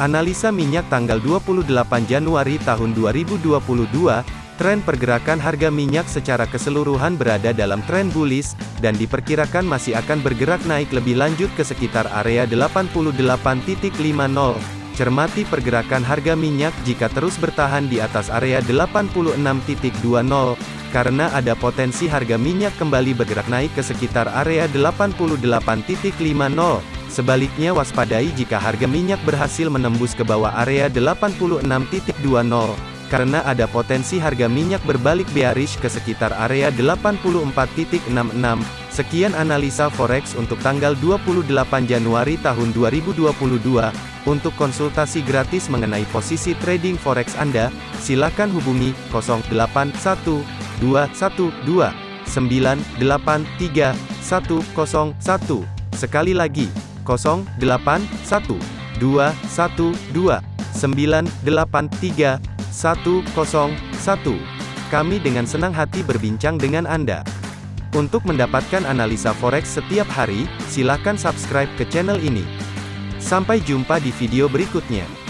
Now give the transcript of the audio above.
Analisa minyak tanggal 28 Januari tahun 2022, tren pergerakan harga minyak secara keseluruhan berada dalam tren bullish, dan diperkirakan masih akan bergerak naik lebih lanjut ke sekitar area 88.50. Cermati pergerakan harga minyak jika terus bertahan di atas area 86.20, karena ada potensi harga minyak kembali bergerak naik ke sekitar area 88.50. Sebaliknya waspadai jika harga minyak berhasil menembus ke bawah area 86.20, karena ada potensi harga minyak berbalik bearish ke sekitar area 84.66. Sekian analisa forex untuk tanggal 28 Januari tahun 2022. Untuk konsultasi gratis mengenai posisi trading forex Anda, silakan hubungi 081212983101. Sekali lagi, 081212983101. Kami dengan senang hati berbincang dengan Anda. Untuk mendapatkan analisa forex setiap hari, silakan subscribe ke channel ini. Sampai jumpa di video berikutnya.